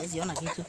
来几个拿去吃